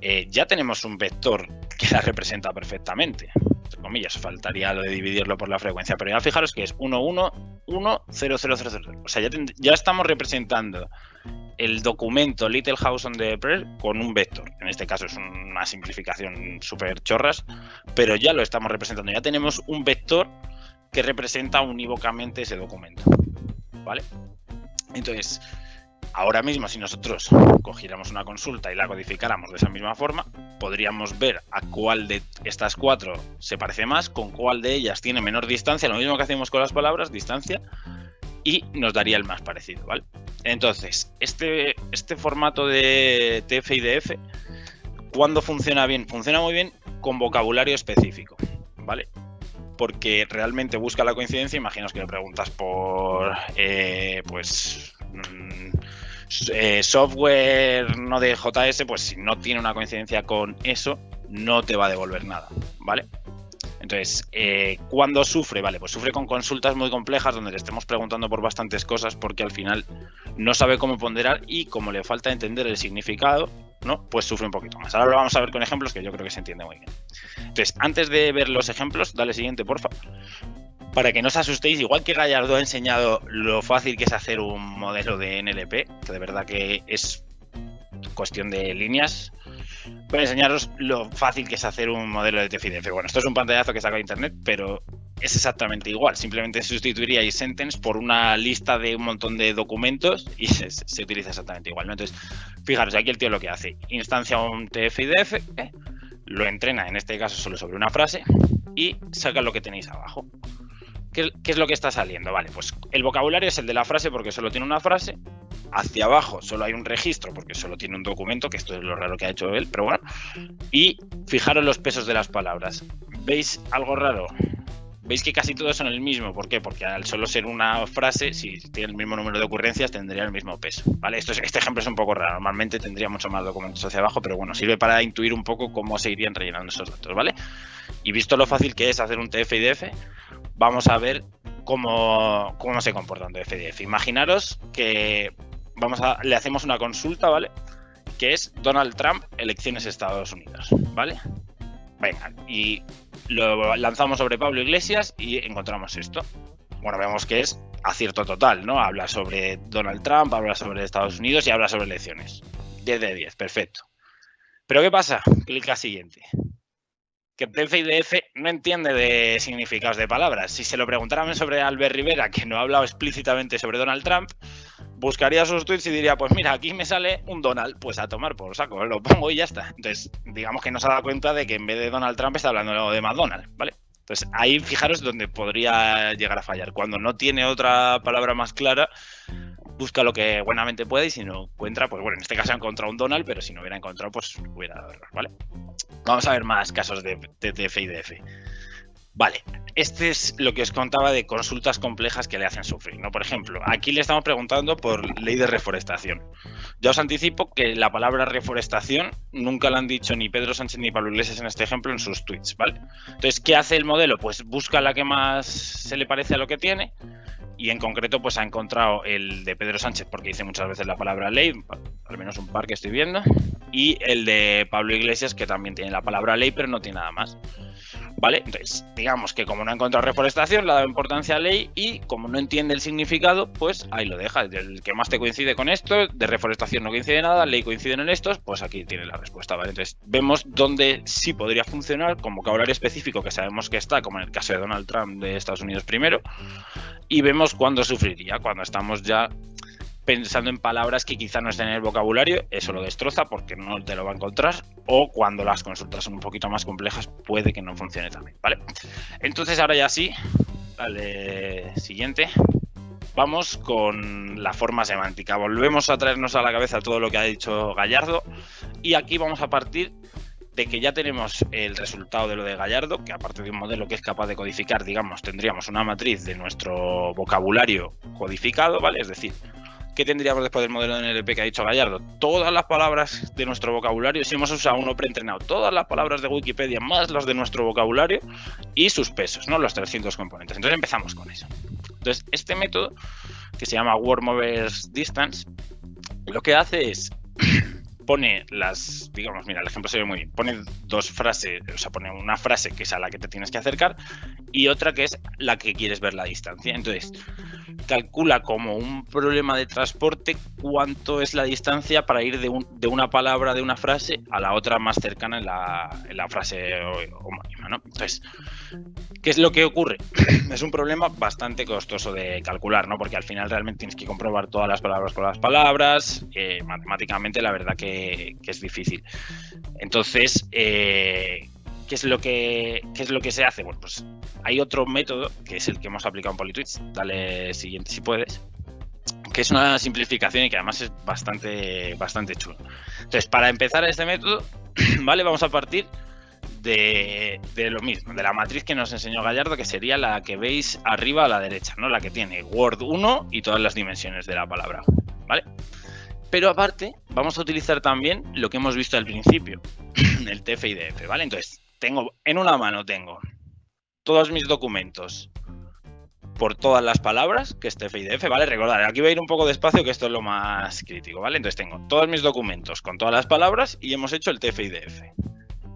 [SPEAKER 1] eh, ya tenemos un vector que la representa perfectamente. Comillas, faltaría lo de dividirlo por la frecuencia, pero ya fijaros que es 1, 1, 1, 0, 0, 0, 0. O sea, ya, ya estamos representando el documento Little House on the Press con un vector. En este caso es una simplificación súper chorras, pero ya lo estamos representando. Ya tenemos un vector que representa unívocamente ese documento. ¿Vale? Entonces, ahora mismo si nosotros cogiéramos una consulta y la codificáramos de esa misma forma, podríamos ver a cuál de estas cuatro se parece más, con cuál de ellas tiene menor distancia, lo mismo que hacemos con las palabras, distancia, y nos daría el más parecido, ¿vale? Entonces, este, este formato de TF y DF, ¿cuándo funciona bien? Funciona muy bien con vocabulario específico, ¿vale? porque realmente busca la coincidencia. Imaginaos que le preguntas por, eh, pues, mm, eh, software no de JS, pues si no tiene una coincidencia con eso, no te va a devolver nada, ¿vale? Entonces, eh, ¿cuándo sufre? Vale, pues sufre con consultas muy complejas donde le estemos preguntando por bastantes cosas porque al final no sabe cómo ponderar y como le falta entender el significado, ¿no? Pues sufre un poquito más. Ahora lo vamos a ver con ejemplos que yo creo que se entiende muy bien. Entonces, antes de ver los ejemplos, dale siguiente, porfa. Para que no os asustéis, igual que Gallardo ha enseñado lo fácil que es hacer un modelo de NLP, que de verdad que es cuestión de líneas, voy a enseñaros lo fácil que es hacer un modelo de TFIDF. Bueno, esto es un pantallazo que saca de internet, pero es exactamente igual. Simplemente sustituiría sentence por una lista de un montón de documentos y se, utiliza exactamente igual. Entonces, fijaros, aquí el tío lo que hace, instancia un TF-IDF, ¿eh? lo entrena en este caso solo sobre una frase y saca lo que tenéis abajo. ¿Qué, ¿Qué, es lo que está saliendo? Vale, pues el vocabulario es el de la frase porque solo tiene una frase. Hacia abajo solo hay un registro porque solo tiene un documento, que esto es lo raro que ha hecho él, pero bueno. Y fijaros los pesos de las palabras. ¿Veis algo raro? veis que casi todos son el mismo. ¿Por qué? Porque al solo ser una frase, si tiene el mismo número de ocurrencias, tendría el mismo peso. ¿vale? Esto este ejemplo es un poco raro. Normalmente tendría mucho más documentos hacia abajo, pero bueno, sirve para intuir un poco cómo se irían rellenando esos datos, ¿vale? Y visto lo fácil que es hacer un TF-IDF, vamos a ver cómo, cómo se comporta un TF-IDF. Imaginaros que vamos a, le hacemos una consulta, ¿vale? Que es Donald Trump, elecciones Estados Unidos, ¿vale? Venga, y lo lanzamos sobre Pablo Iglesias y encontramos esto. Bueno, vemos que es acierto total, ¿no? Habla sobre Donald Trump, habla sobre Estados Unidos y habla sobre elecciones. 10 de 10, perfecto. Pero ¿qué pasa? Clic a siguiente. Que DF no entiende de significados de palabras. Si se lo preguntaran sobre Albert Rivera, que no ha hablado explícitamente sobre Donald Trump, buscaría sus tweets y diría, pues mira, aquí me sale un Donald, pues a tomar por saco, lo pongo y ya está. Entonces, digamos que no se ha dado cuenta de que en vez de Donald Trump está hablando de McDonald's, ¿vale? Entonces, ahí fijaros donde podría llegar a fallar. Cuando no tiene otra palabra más clara, busca lo que buenamente puede y si no encuentra, pues bueno, en este caso ha encontrado un Donald, pero si no hubiera encontrado, pues hubiera dado error, ¿vale? Vamos a ver más casos de, de y DF. Vale, este es lo que os contaba de consultas complejas que le hacen sufrir. ¿no? Por ejemplo, aquí le estamos preguntando por ley de reforestación. Ya os anticipo que la palabra reforestación nunca la han dicho ni Pedro Sánchez ni Pablo Iglesias en este ejemplo en sus tweets. ¿vale? Entonces, ¿qué hace el modelo? Pues busca la que más se le parece a lo que tiene y en concreto pues ha encontrado el de Pedro Sánchez porque dice muchas veces la palabra ley, al menos un par que estoy viendo, y el de Pablo Iglesias que también tiene la palabra ley pero no tiene nada más. ¿Vale? Entonces, digamos que como no ha encontrado reforestación, le ha dado importancia a ley y como no entiende el significado, pues ahí lo deja. El que más te coincide con esto, de reforestación no coincide nada, ley coinciden en estos, pues aquí tiene la respuesta, ¿vale? Entonces, vemos dónde sí podría funcionar como vocabulario específico que sabemos que está, como en el caso de Donald Trump de Estados Unidos primero, y vemos cuándo sufriría, cuando estamos ya pensando en palabras que quizá no estén en el vocabulario, eso lo destroza porque no te lo va a encontrar, o cuando las consultas son un poquito más complejas, puede que no funcione también, ¿vale? Entonces ahora ya sí, dale siguiente. Vamos con la forma semántica. Volvemos a traernos a la cabeza todo lo que ha dicho Gallardo y aquí vamos a partir de que ya tenemos el resultado de lo de Gallardo, que aparte de un modelo que es capaz de codificar, digamos, tendríamos una matriz de nuestro vocabulario codificado, ¿vale? Es decir, ¿qué tendríamos después del modelo de NLP que ha dicho Gallardo? Todas las palabras de nuestro vocabulario, si hemos usado uno preentrenado, todas las palabras de Wikipedia más las de nuestro vocabulario y sus pesos, ¿no? Los 300 componentes. Entonces empezamos con eso. Entonces, este método, que se llama Word Movers Distance, lo que hace es pone las, digamos, mira, el ejemplo se ve muy bien, pone dos frases, o sea, pone una frase que es a la que te tienes que acercar y otra que es la que quieres ver la distancia. Entonces, calcula como un problema de transporte cuánto es la distancia para ir de, de una palabra de una frase a la otra más cercana en la, en la frase homónima, ¿no? Entonces, ¿qué es lo que ocurre? *clears throat* es un problema bastante costoso de calcular, ¿no? Porque al final realmente tienes que comprobar todas las palabras con las palabras, eh, matemáticamente la verdad que que, es difícil. Entonces, eh, ¿qué, es lo que, es lo que se hace? Bueno, pues hay otro método, que es el que hemos aplicado en Politwitch, dale siguiente si puedes, que es una simplificación y que además es bastante, bastante chulo. Entonces, para empezar este método, *clears throat* ¿vale? Vamos a partir de, lo mismo, de la matriz que nos enseñó Gallardo, que sería la que veis arriba a la derecha, ¿no? La que tiene Word 1 y todas las dimensiones de la palabra, ¿vale? Pero aparte, vamos a utilizar también lo que hemos visto al principio, *clears throat* el TF-IDF, ¿vale? Entonces, tengo en una mano tengo todos mis documentos por todas las palabras, que es TF-IDF, ¿vale? Recordad, aquí voy a ir un poco despacio, que esto es lo más crítico, ¿vale? Entonces tengo todos mis documentos con todas las palabras y hemos hecho el TF-IDF.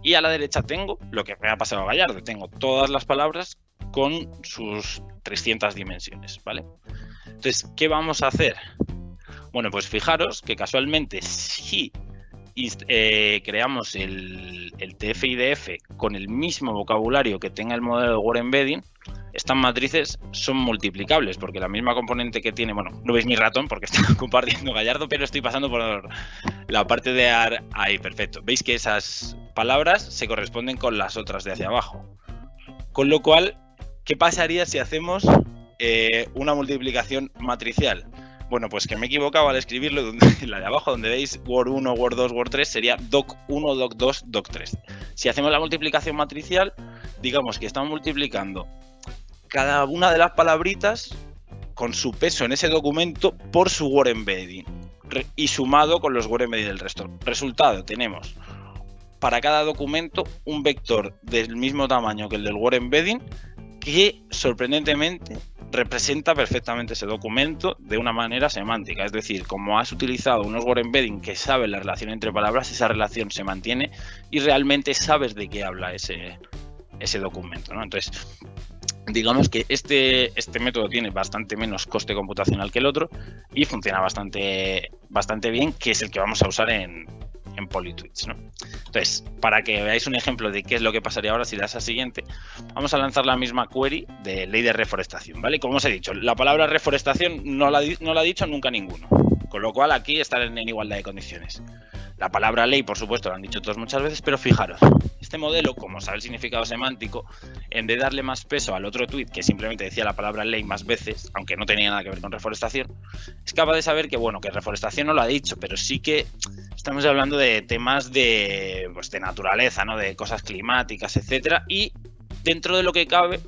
[SPEAKER 1] Y a la derecha tengo lo que me ha pasado a Gallardo, tengo todas las palabras con sus 300 dimensiones, ¿vale? Entonces, ¿qué vamos a hacer? Bueno, pues fijaros que casualmente si eh, creamos el, el TF-IDF con el mismo vocabulario que tenga el modelo de Word Embedding, estas matrices son multiplicables, porque la misma componente que tiene, bueno, no veis mi ratón porque está *laughs* compartiendo Gallardo, pero estoy pasando por la parte de AR ahí, perfecto. Veis que esas palabras se corresponden con las otras de hacia abajo. Con lo cual, ¿qué pasaría si hacemos eh, una multiplicación matricial? Bueno, pues que me he equivocado al escribirlo, *laughs* donde, la de abajo donde veis Word 1, Word 2, Word 3 sería Doc 1, Doc 2, Doc 3. Si hacemos la multiplicación matricial, digamos que estamos multiplicando cada una de las palabritas con su peso en ese documento por su Word Embedding y sumado con los Word Embedding del resto. Resultado, tenemos para cada documento un vector del mismo tamaño que el del Word Embedding que sorprendentemente representa perfectamente ese documento de una manera semántica. Es decir, como has utilizado unos word embedding que saben la relación entre palabras, esa relación se mantiene y realmente sabes de qué habla ese, ese documento. ¿no? Entonces, digamos que este, este método tiene bastante menos coste computacional que el otro y funciona bastante, bastante bien, que es el que vamos a usar en, en Polytwitch. ¿no? Entonces, para que veáis un ejemplo de qué es lo que pasaría ahora si das a siguiente, vamos a lanzar la misma query de ley de reforestación. ¿vale? Como os he dicho, la palabra reforestación no la, no la ha dicho nunca ninguno, con lo cual aquí estarán en igualdad de condiciones. La palabra ley, por supuesto, lo han dicho todos muchas veces, pero fijaros, este modelo, como sabe el significado semántico, en vez de darle más peso al otro tweet que simplemente decía la palabra ley más veces, aunque no tenía nada que ver con reforestación, es capaz de saber que, bueno, que reforestación no lo ha dicho, pero sí que estamos hablando de temas de, pues, de naturaleza, ¿no? De cosas climáticas, etcétera, y dentro de lo que cabe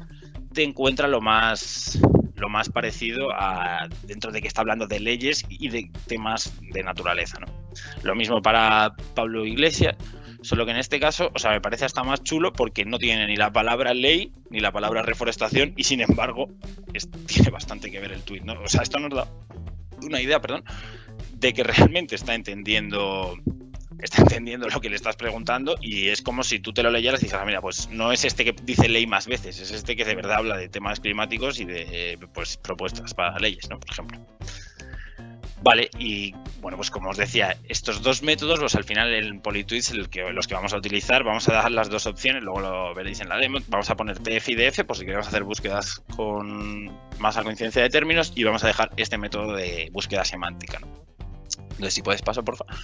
[SPEAKER 1] te encuentra lo más lo más parecido a dentro de que está hablando de leyes y de temas de naturaleza, ¿no? Lo mismo para Pablo Iglesias, solo que en este caso, o sea, me parece hasta más chulo porque no tiene ni la palabra ley ni la palabra reforestación y sin embargo tiene bastante que ver el tuit, ¿no? O sea, esto nos da una idea, perdón, de que realmente está entendiendo está *laughs* entendiendo lo que le estás preguntando y es como si tú te lo leyeras y dices, ah, mira, pues no es este que dice ley más veces, es este que de verdad habla de temas climáticos y de pues, propuestas para leyes, ¿no? Por ejemplo. Vale, y bueno, pues como os decía, estos dos métodos, pues al final en Politweets el que, los que vamos a utilizar, vamos a dar las dos opciones, luego lo veréis en la demo, vamos a poner TF y DF por si queremos hacer búsquedas con más coincidencia de términos y vamos a dejar este método de búsqueda semántica. ¿no? Entonces, si puedes paso, por favor.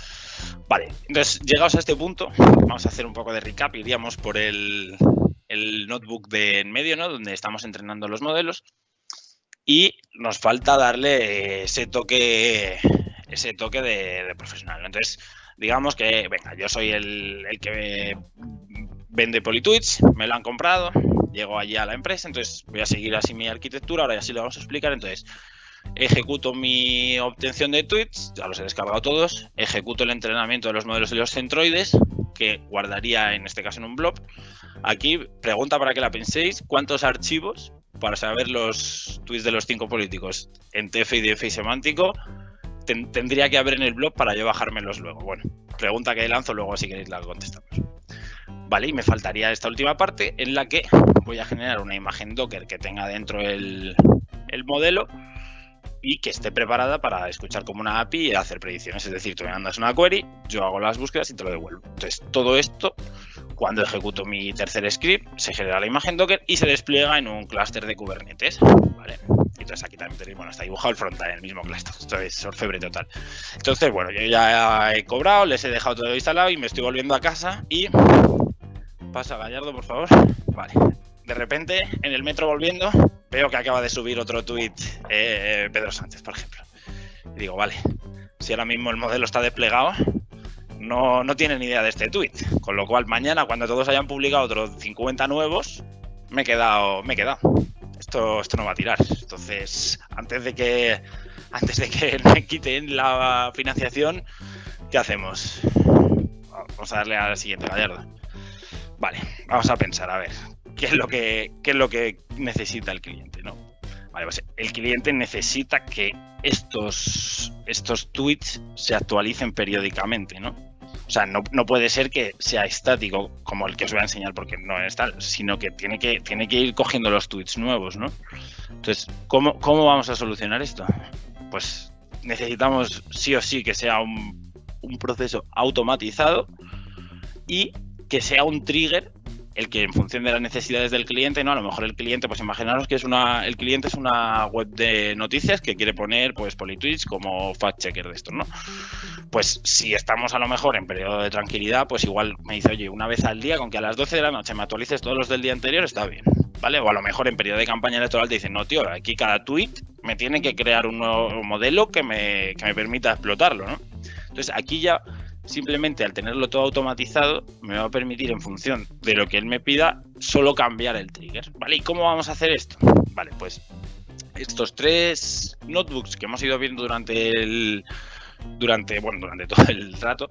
[SPEAKER 1] Vale, entonces, llegados a este punto, vamos a hacer un poco de recap. Iríamos por el, notebook de en medio, ¿no? Donde estamos entrenando los modelos. Y nos falta darle ese toque, ese toque de, profesional. Entonces, digamos que, venga, yo soy el, que vende Politwitch, me lo han comprado, llego allí a la empresa, entonces voy a seguir así mi arquitectura, ahora ya sí lo vamos a explicar. Entonces, ejecuto mi obtención de tweets, ya los he descargado todos, ejecuto el entrenamiento de los modelos de los centroides, que guardaría en este caso en un blob. Aquí, pregunta para que la penséis, ¿cuántos archivos para saber los tweets de los cinco políticos en TF y DF y semántico tendría que haber en el blog para yo bajármelos luego? Bueno, pregunta que lanzo, luego si queréis la contestamos. Vale, y me faltaría esta última parte en la que voy a generar una imagen Docker que tenga dentro el modelo y que esté preparada para escuchar como una API y hacer predicciones. Es decir, tú me mandas una query, yo hago las búsquedas y te lo devuelvo. Entonces, todo esto, cuando ejecuto mi tercer script, se genera la imagen Docker y se despliega en un clúster de Kubernetes. ¿vale? Entonces aquí también tenéis, bueno, está dibujado el frontend en el mismo clúster. Esto es orfebre total. Entonces, bueno, yo ya he cobrado, les he dejado todo instalado y me estoy volviendo a casa y... Pasa Gallardo, por favor. Vale. De repente, en el metro volviendo, veo que acaba de subir otro tuit eh, Pedro Sánchez, por ejemplo. Y digo, vale, si ahora mismo el modelo está desplegado, no, no tiene ni idea de este tuit. Con lo cual, mañana, cuando todos hayan publicado otros 50 nuevos, me he quedado, me he. Esto, esto no va a tirar. Entonces, antes de que antes de que *laughs* me quiten la financiación, ¿qué hacemos? Vamos a darle a la siguiente, Gallardo. Vale, vamos a pensar, a ver, qué es lo que, es lo que necesita el cliente, ¿no? Pues el cliente necesita que estos, estos tweets se actualicen periódicamente, ¿no? O sea, no, puede ser que sea estático como el que os voy a enseñar porque no es tal, sino que tiene que, tiene que ir cogiendo los tweets nuevos, ¿no? Entonces, ¿cómo, ¿cómo vamos a solucionar esto? Pues necesitamos sí o sí que sea un, un proceso automatizado y que sea un trigger el que en función de las necesidades del cliente, ¿no? A lo mejor el cliente, pues imaginaros que es una, el cliente es una web de noticias que quiere poner pues Politweets como fact checker de esto, ¿no? Pues si estamos a lo mejor en periodo de tranquilidad, pues igual me dice, oye, una vez al día, con que a las 12 de la noche me actualices todos los del día anterior, está bien, ¿vale? O a lo mejor en periodo de campaña electoral te dicen, no, tío, aquí cada tweet me tiene que crear un nuevo modelo que me, que me permita explotarlo, ¿no? Entonces aquí ya simplemente al tenerlo todo automatizado me va a permitir en función de lo que él me pida solo cambiar el trigger, ¿vale? ¿Y cómo vamos a hacer esto? Vale, pues estos tres notebooks que hemos ido viendo durante el durante bueno, durante *laughs* todo el rato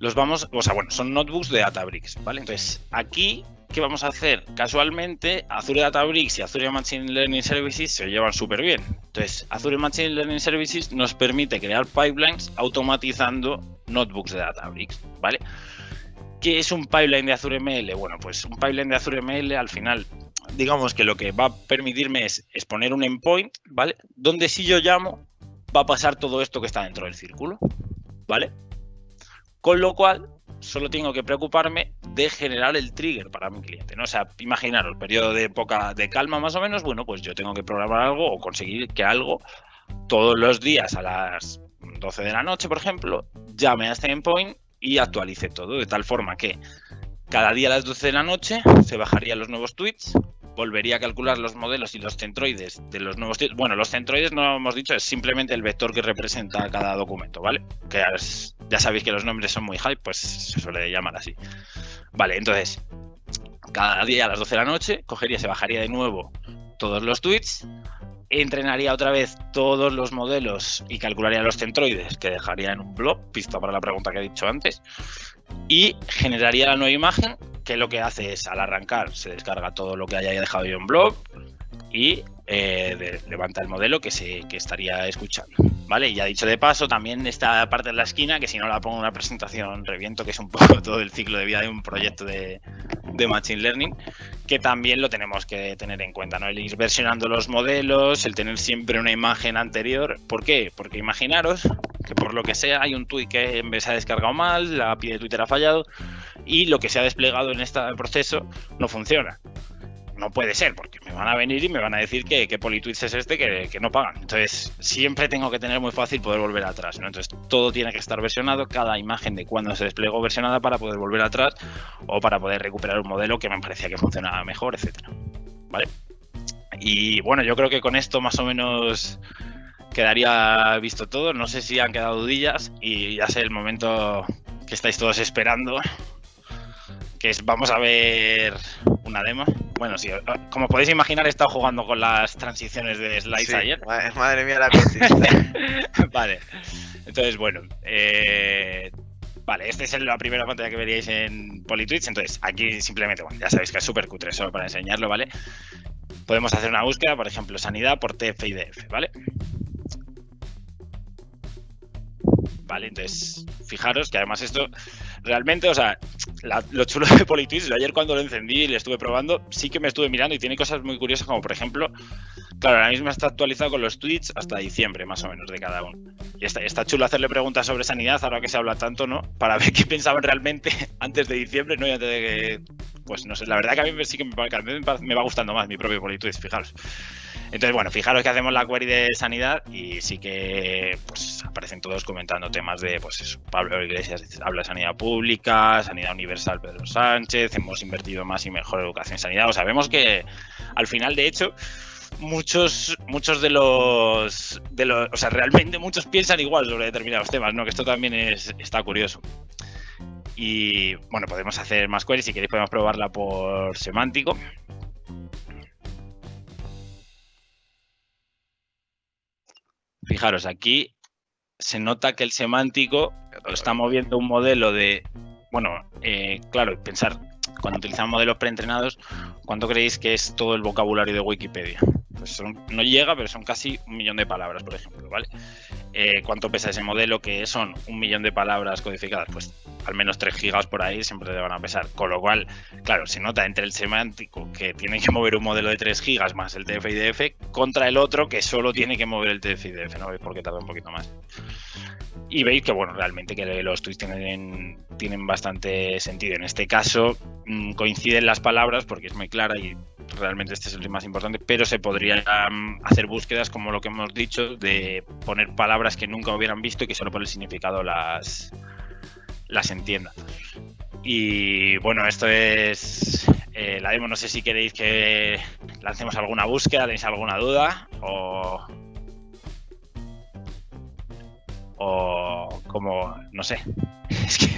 [SPEAKER 1] los vamos, o sea, bueno, son notebooks de Databricks, ¿vale? Entonces, aquí ¿qué vamos a hacer? Casualmente, Azure Databricks y Azure Machine Learning Services se llevan súper bien. Entonces, Azure Machine Learning Services nos permite crear pipelines automatizando notebooks de Databricks, ¿vale? ¿Qué es un pipeline de Azure ML? Bueno, pues un pipeline de Azure ML al final, digamos que lo que va a permitirme es, exponer un endpoint, ¿vale? Donde si yo llamo, va a pasar todo esto que está dentro del círculo, ¿vale? Con lo cual, solo tengo que preocuparme de generar el trigger para mi cliente, ¿no? O sea, imaginaros, periodo de época de calma más o menos, bueno, pues yo tengo que programar algo o conseguir que algo todos los días a las 12 de la noche, por ejemplo, llame a este endpoint y actualice todo, de tal forma que cada día a las 12 de la noche se bajarían los nuevos tweets, volvería a calcular los modelos y los centroides de los nuevos tweets. Bueno, los centroides no hemos dicho, es simplemente el vector que representa cada documento, ¿vale? Que ya sabéis que los nombres son muy hype, pues se suele llamar así. Vale, entonces, cada día a las 12 de la noche cogería, se bajaría de nuevo todos los tweets, entrenaría otra vez todos los modelos y calcularía los centroides que dejaría en un blog, pista para la pregunta que he dicho antes, y generaría la nueva imagen que lo que hace es al arrancar se descarga todo lo que haya dejado yo en blog y eh, levanta el modelo que, se, que estaría escuchando. ¿Vale? Y ya dicho de paso, también esta parte de la esquina, que si no la pongo en una presentación reviento, que es un *laughs* poco todo el ciclo de vida de un proyecto de, de Machine Learning, que también lo tenemos que tener en cuenta, ¿no? El ir versionando los modelos, el tener siempre una imagen anterior. ¿Por qué? Porque imaginaros que por lo que sea hay un tweet que se ha descargado mal, la API de Twitter ha fallado y lo que se ha desplegado en este proceso no funciona no puede ser, porque me van a venir y me van a decir que, que es este que, no pagan. Entonces, siempre tengo que tener muy fácil poder volver atrás. ¿no? Entonces, todo tiene que estar versionado, cada imagen de cuando se desplegó versionada para poder volver atrás o para poder recuperar un modelo que me parecía que funcionaba mejor, etcétera. ¿Vale? Y bueno, yo creo que con esto más o menos quedaría visto todo. No sé si han quedado dudillas y ya sé el momento que estáis todos esperando, que es vamos a ver una demo. Bueno, sí, como podéis imaginar, he estado jugando con las transiciones de slides ayer.
[SPEAKER 2] Madre mía, la *laughs*
[SPEAKER 1] vale. Entonces, bueno. Eh, vale, esta es la primera pantalla que veríais en Politwitch. Entonces, aquí simplemente, bueno, ya sabéis que es súper cutre, solo para enseñarlo, ¿vale? Podemos hacer una búsqueda, por ejemplo, sanidad por TF ¿vale? Vale, entonces, fijaros que además esto realmente, o sea, lo chulo de Politics, ayer cuando lo encendí y le estuve probando, sí que me estuve mirando y tiene cosas muy curiosas, como por ejemplo, claro, ahora mismo está actualizado con los tweets hasta diciembre, más o menos, de cada uno. Y está, está chulo hacerle preguntas sobre sanidad, ahora que se habla tanto, ¿no? Para ver qué pensaban realmente *laughs* antes de diciembre, ¿no? Y antes de que. Pues no sé, la verdad que a mí sí que me, me va gustando más mi propio Politics, fijaros. Entonces, bueno, fijaros que hacemos la query de sanidad y sí que pues aparecen todos comentando temas de, pues eso, Pablo Iglesias habla de sanidad pública, sanidad universal Pedro Sánchez, hemos invertido más y mejor educación y sanidad. O sea, vemos que al final, de hecho, muchos, muchos de los, de los, o sea, realmente muchos piensan igual sobre determinados temas, ¿no? Que esto también es, está curioso. Y bueno, podemos hacer más queries, si queréis podemos probarla por semántico. Fijaros, aquí se nota que el semántico está moviendo un modelo de, bueno, eh, claro, pensar, cuando utilizamos modelos preentrenados, ¿cuánto creéis que es todo el vocabulario de Wikipedia? Pues no llega, pero son casi un millón de palabras, por ejemplo, ¿vale? Eh, ¿Cuánto pesa ese modelo? Que son un millón de palabras codificadas, pues al menos 3 gigas por ahí siempre te van a pesar. Con lo cual, claro, se nota entre el semántico que tiene que mover un modelo de 3 gigas más el TF-IDF contra el otro que solo tiene que mover el TF-IDF, ¿no? ¿Veis por qué tarda un poquito más? Y veis que, bueno, realmente que los tweets tienen, tienen bastante sentido. En este caso, mm, coinciden las palabras porque es muy clara y realmente este es el más importante, pero se podrían hacer búsquedas como lo que hemos dicho, de poner palabras que nunca hubieran visto y que solo por el significado las, las entienda. Y bueno, esto es eh, la demo. No sé si queréis que lancemos alguna búsqueda, tenéis alguna duda o. O como, no sé. *laughs* Es que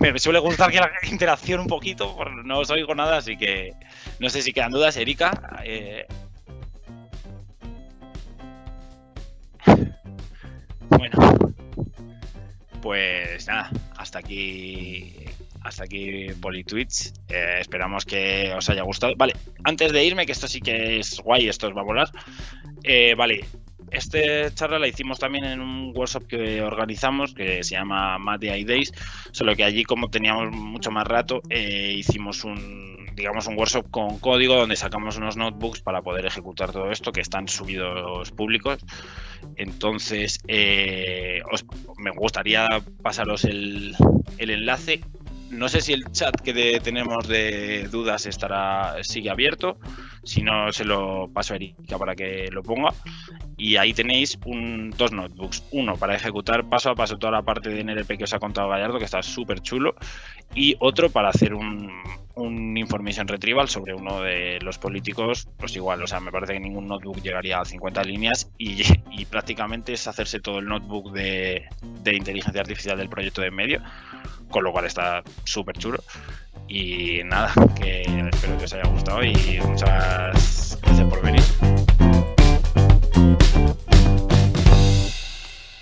[SPEAKER 1] *laughs* me suele gustar que la interacción un poquito, no os oigo nada, así que no sé si quedan dudas. Erika, eh, pues nada, hasta aquí hasta aquí Politweets. Eh, esperamos que os haya gustado. Vale, antes de irme, que esto sí que es guay, esto os va a volar. Eh, vale, esta charla la hicimos también en un workshop que organizamos que se llama Mad Days, solo que allí como teníamos mucho más rato, eh, hicimos un digamos un workshop con código donde sacamos unos notebooks para poder ejecutar todo esto que están subidos públicos. Entonces, eh, me gustaría pasaros el, el enlace no sé si el chat que tenemos de dudas estará sigue abierto. Si no, se lo paso a Erika para que lo ponga. Y ahí tenéis dos notebooks. Uno para ejecutar paso a paso toda la parte de NLP que os ha contado Gallardo, que está súper chulo. Y otro para hacer un, un information retrieval sobre uno de los políticos. Pues igual, o sea, me parece que ningún notebook llegaría a 50 líneas. Y, prácticamente es hacerse todo el notebook de, de inteligencia artificial del proyecto de medio con lo cual está súper chulo. Y nada, que espero que os haya gustado y muchas gracias por venir.